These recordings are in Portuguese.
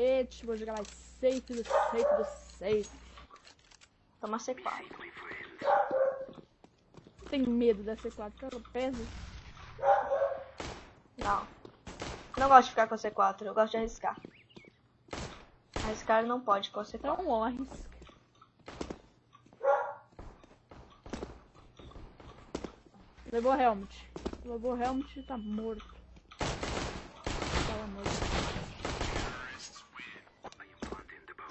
colete, vou jogar mais safe do safe do safe. Toma C4. Tenho medo da C4, porque ela pesa. Não. Não gosto de ficar com C4, eu gosto de arriscar. Arriscar não pode com C4. Então morre. Levou helmet. Levou helmet e tá morto. Tava morto.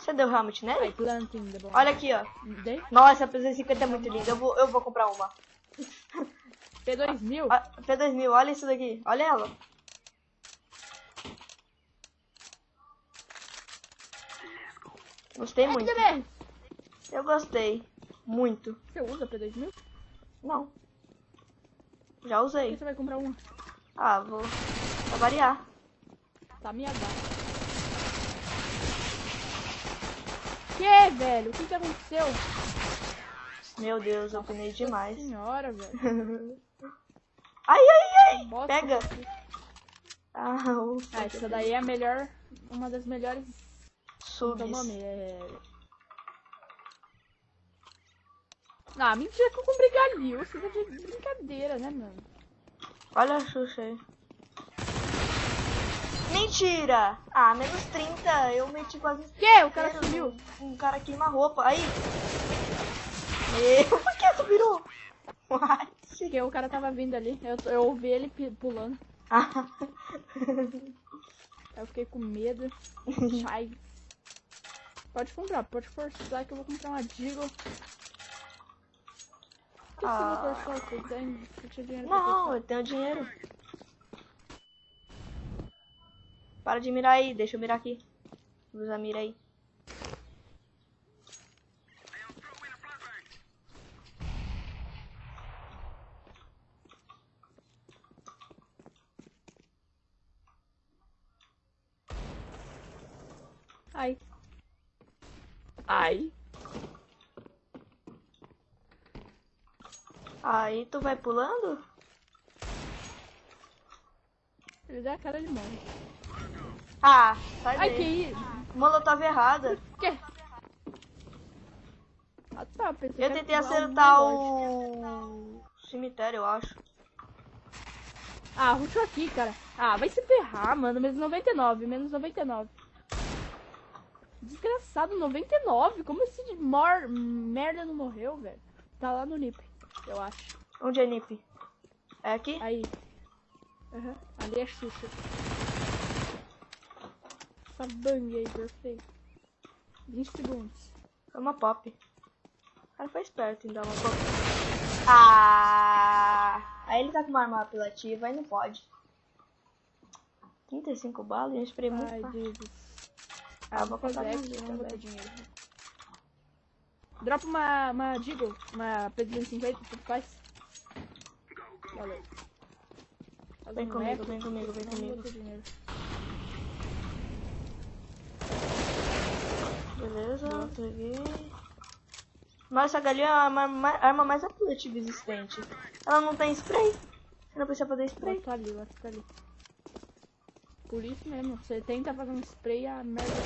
Você deu helmet nele? Olha aqui, ó. Nossa, a P250 é muito linda. Eu vou, eu vou comprar uma. P2000? Ó, P2000, olha isso daqui. Olha ela. Gostei muito. Eu gostei. Muito. Você usa P2000? Não. Já Por usei. que você vai comprar uma? Ah, vou. Pra variar. Tá me agora. Que, velho? O que que aconteceu? Meu Deus, eu penei demais. Senhora, velho. Ai, ai, ai. Bosta. Pega. Ah. Ah, essa daí é a melhor, uma das melhores Subs. é nome? É... Ah, mentira que eu comprei galil. Você tá de brincadeira, né, mano? Olha a Xuxa aí. Mentira! Ah, menos 30. Eu meti quase. Que? O cara sumiu. no- Um cara queima roupa. Aí. Meu, por que virou? What? Porque o cara tava vindo ali. Eu, eu ouvi ele pulando. Ah. Eu fiquei com medo. Ai. Pode comprar, pode forçar que eu vou comprar uma Deagle. Por que você Ah. não forçou? Você tem, você dinheiro Não, eu tenho dinheiro. Para de mirar aí, deixa eu mirar aqui. Usa a mira aí. Ai. Ai. Aí tu vai pulando? Ele dá a cara de mão. Ah, sai Ai, daí. que isso? Molotov errada. Que? Ah tá, pensei Eu tentei acertar negócio. o cemitério, eu acho. Ah, rushou aqui, cara. Ah, vai se ferrar, mano. Menos 99, menos 99. Desgraçado, 99? Como esse mor... merda não morreu, velho? Tá lá no NIP, eu acho. Onde é Nip? É aqui? Aí. Aham, ali é Xuxa. Essa bang aí, perfeito. 20 segundos. É uma pop. O cara foi esperto em dar uma pop. Ah! Aí ele tá com uma arma apelativa, aí não pode. 35 balas e um spray muito Ai. Jesus. Ah, eu vou comprar aqui, aqui não vou ter dinheiro. Dropa uma, uma Deagle, uma P250, tudo faz. Valeu. Vem comigo, vem comigo, vem comigo. Beleza, peguei. Mas essa galinha é a arma, ma- arma mais apelativa existente. Ela não tem spray. Você não precisa fazer spray. outro tá ali, outro tá ali. Por isso mesmo, você tenta fazer um spray a merda.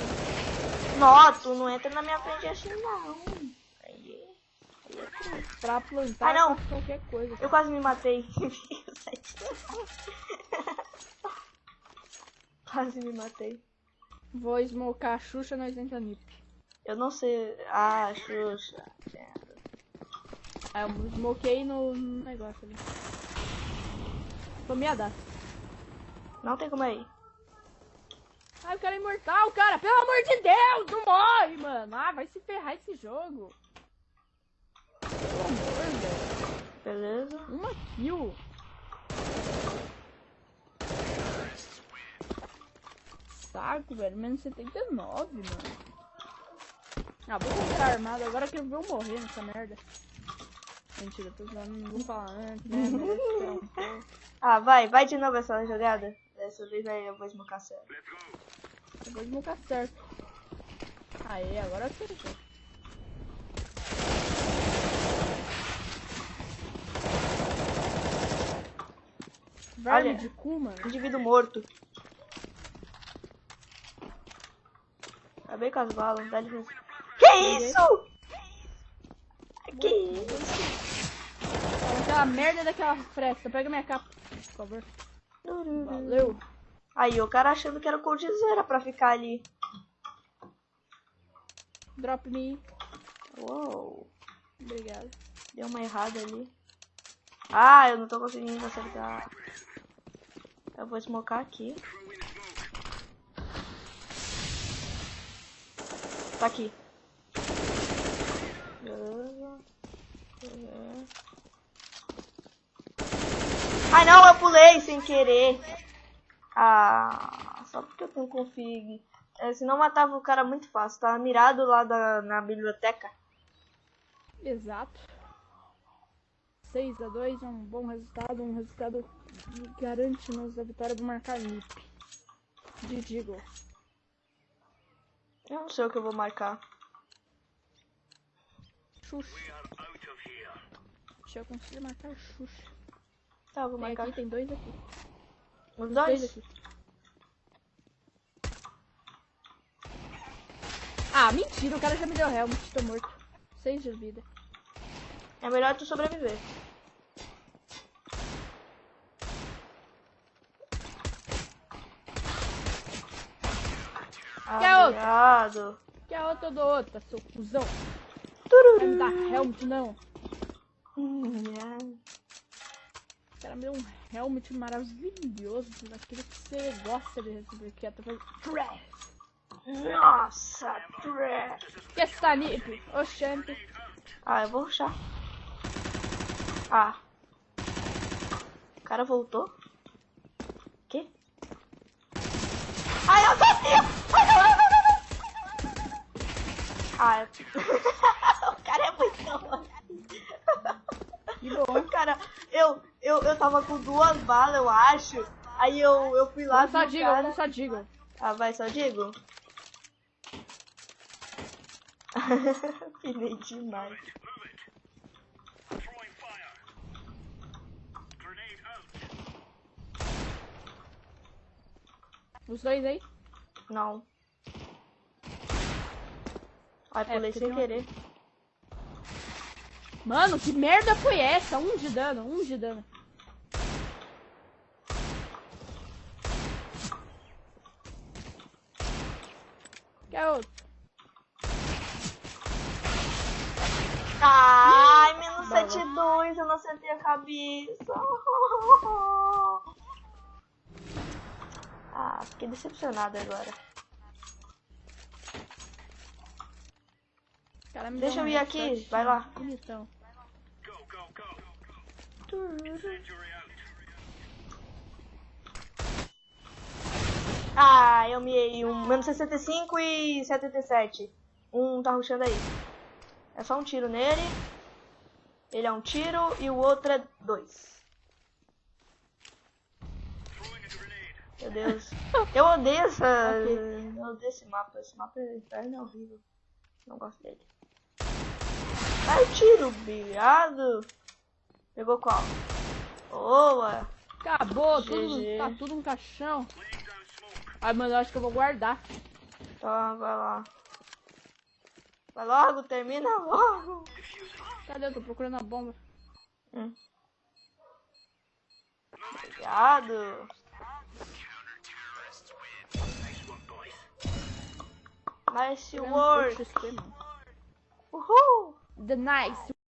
Tu não entra na minha frente assim não. Aí. Pra plantar Ah, não. qualquer coisa. Eu quase me matei. quase me matei. Vou smocar a Xuxa, nós entra nip. Eu não sei. Ah, Xuxa. Aí eu smokei no no negócio ali. Tomei a data. Não tem como ir. Ai, o cara é imortal, cara! Pelo amor de Deus! Não morre, mano! Ah, vai se ferrar esse jogo! Pelo amor, velho. Beleza. Uma kill. Saco, velho. Menos 79, mano. Ah, vou comprar armado agora que eu vou morrer nessa merda. Mentira, tô zoando, não vou falar antes, né? Um. Ah, vai, vai de novo essa jogada. Dessa vez aí eu vou esmocar certo. Eu vou desmocar certo. Aê, agora eu sei. Verme Olha. de cu, mano. Indivíduo morto. Acabei com as balas, dá licença. Que isso? Que isso? Aquela merda daquela fresta. Pega minha capa, por favor. Valeu. Aí, o cara achando que era coldzera pra ficar ali. Drop me. Uou. Obrigado. Deu uma errada ali. Ah, eu não tô conseguindo acertar. Eu vou smocar aqui. Tá aqui. Beleza. Beleza. Ai não, eu pulei sem querer. Ah, só porque eu tenho config. É, senão matava o cara muito fácil. Tava mirado lá da, na biblioteca. Exato. 6 a 2 é um bom resultado, um resultado que garante-nos a vitória do marcar NIP. De Digo. Eu não sei o que eu vou marcar. Xuxa. Deixa eu conseguir marcar Xuxa. Tá, vou Tem marcar. aqui, tem dois aqui. Os Dois dois? aqui. Ah, mentira, o cara já me deu helmet, tô morto. Seis de vida. É melhor tu sobreviver. Quer. Que a outra eu dou outra, seu cuzão. Tururu. me dar helmet, não. Hum, é. O cara me deu um helmet maravilhoso, daquele que você gosta de receber, que é através Trash. Nossa, trash. Que essa nip? Oxente. Ah, eu vou ruxar. Ah. O cara voltou? Que? Ai, eu sabia! Ai. Ah, eu... o cara é muito bom. Que bom. Cara, eu, eu, eu tava com duas balas, eu acho. Aí eu, eu fui lá Vamos só digo, cara... vamos só digo. Ah, vai, só digo? Pinei demais. Os dois aí? Não. Ai, É, pulei porque sem querer. Mano, que merda foi essa? Um de dano, um de dano. Quer outro? Ai, menos Bala. 72, eu não acertei a cabeça. Fiquei decepcionada agora. Cara Deixa eu ir aqui, vai lá. Bonitão. Ah, eu miei um menos 65 e 77. Um tá rushando aí. É só um tiro nele. Ele é um tiro e o outro é dois. Meu Deus. Eu odeio essa. Ok. Eu odeio esse mapa. Esse mapa é inferno é horrível. Não gosto dele. Ai, tiro, obrigado. Pegou qual? Boa. Acabou, tudo, tá tudo no caixão. Ai, mano, eu acho que eu vou guardar. Tá, vai lá. Vai logo, termina logo. Cadê? Eu tô procurando a bomba. Hum. Obrigado. Nice work. Woohoo! The nice